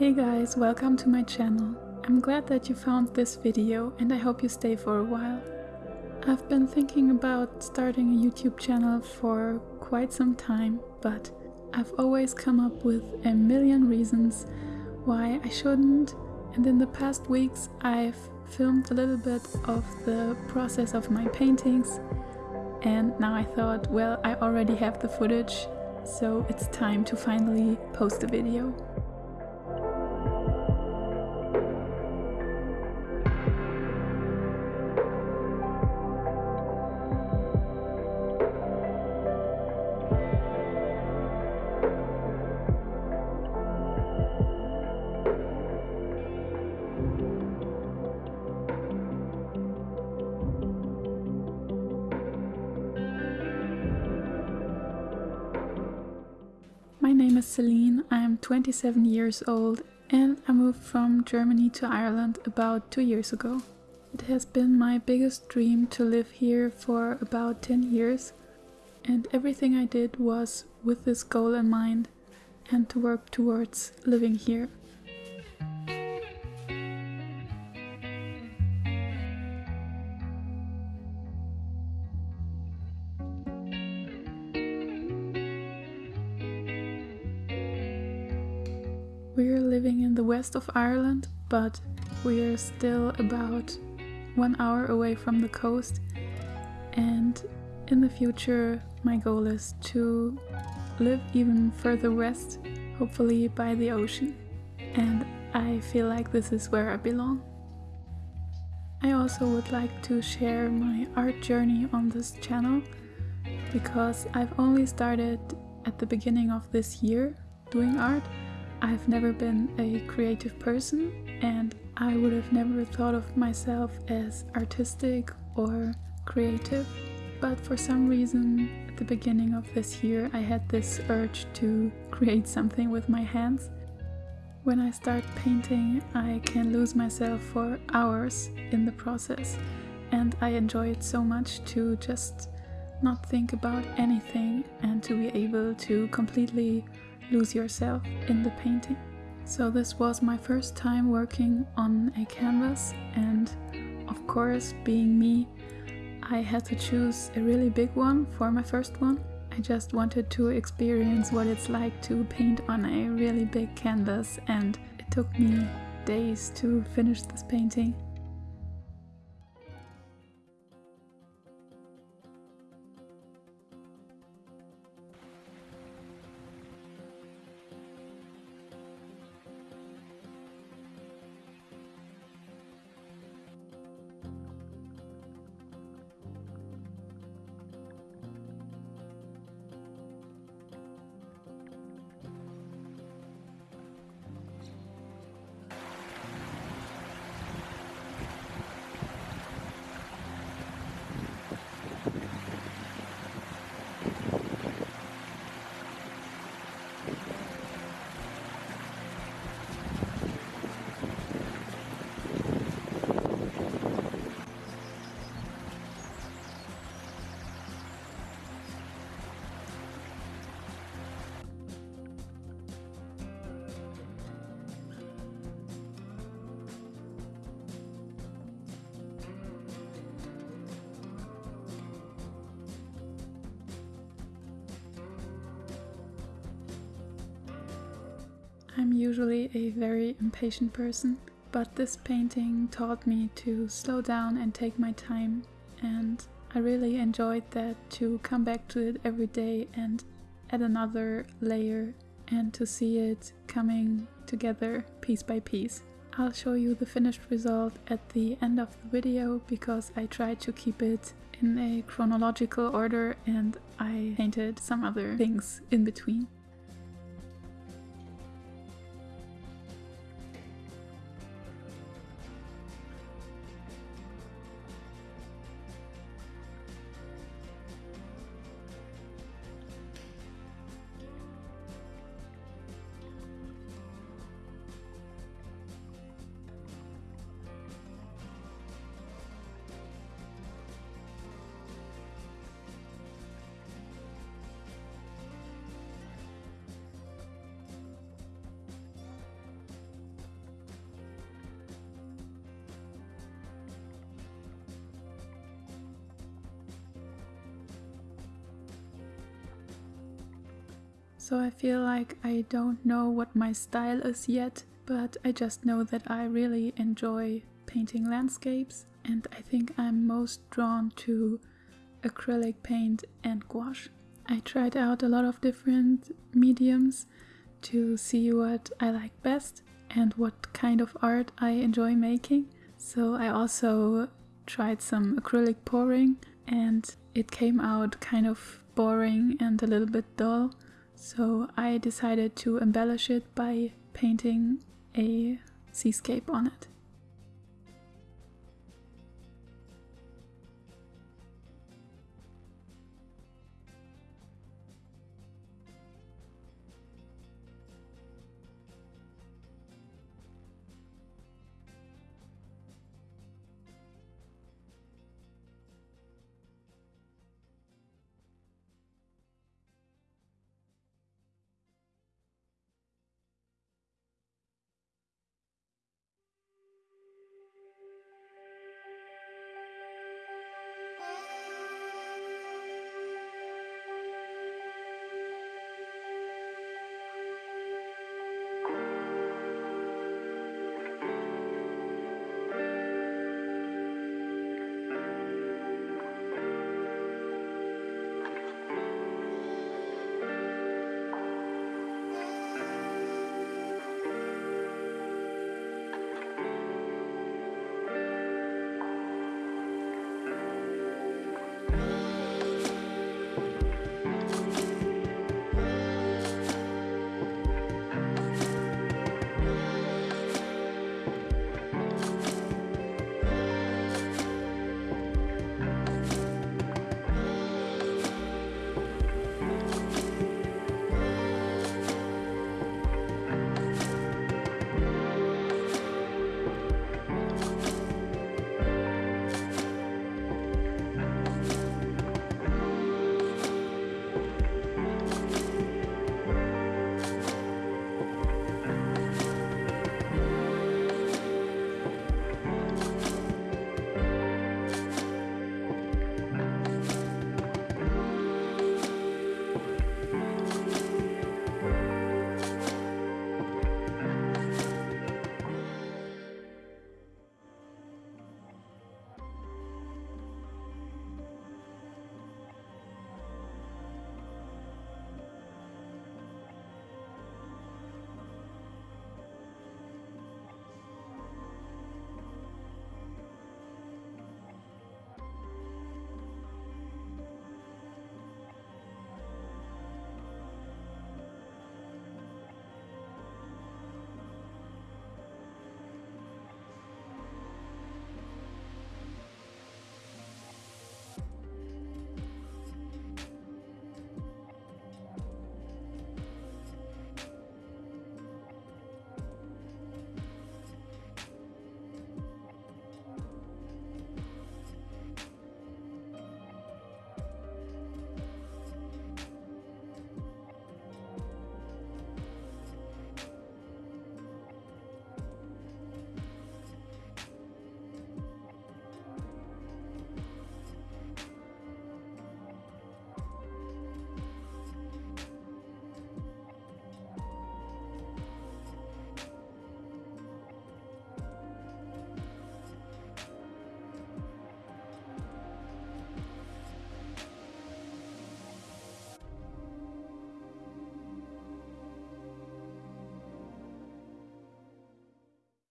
Hey guys, welcome to my channel. I'm glad that you found this video and I hope you stay for a while. I've been thinking about starting a YouTube channel for quite some time, but I've always come up with a million reasons why I shouldn't and in the past weeks I've filmed a little bit of the process of my paintings and now I thought, well, I already have the footage, so it's time to finally post a video. Name is Celine, I am 27 years old and I moved from Germany to Ireland about two years ago. It has been my biggest dream to live here for about 10 years and everything I did was with this goal in mind and to work towards living here. We're living in the west of Ireland, but we're still about one hour away from the coast. And in the future, my goal is to live even further west, hopefully by the ocean. And I feel like this is where I belong. I also would like to share my art journey on this channel because I've only started at the beginning of this year doing art I've never been a creative person and I would have never thought of myself as artistic or creative. But for some reason, at the beginning of this year, I had this urge to create something with my hands. When I start painting, I can lose myself for hours in the process, and I enjoy it so much to just not think about anything and to be able to completely lose yourself in the painting. So this was my first time working on a canvas and of course being me I had to choose a really big one for my first one. I just wanted to experience what it's like to paint on a really big canvas and it took me days to finish this painting. I'm usually a very impatient person, but this painting taught me to slow down and take my time and I really enjoyed that to come back to it every day and add another layer and to see it coming together piece by piece. I'll show you the finished result at the end of the video because I tried to keep it in a chronological order and I painted some other things in between. So I feel like I don't know what my style is yet, but I just know that I really enjoy painting landscapes and I think I'm most drawn to acrylic paint and gouache. I tried out a lot of different mediums to see what I like best and what kind of art I enjoy making. So I also tried some acrylic pouring and it came out kind of boring and a little bit dull. So I decided to embellish it by painting a seascape on it.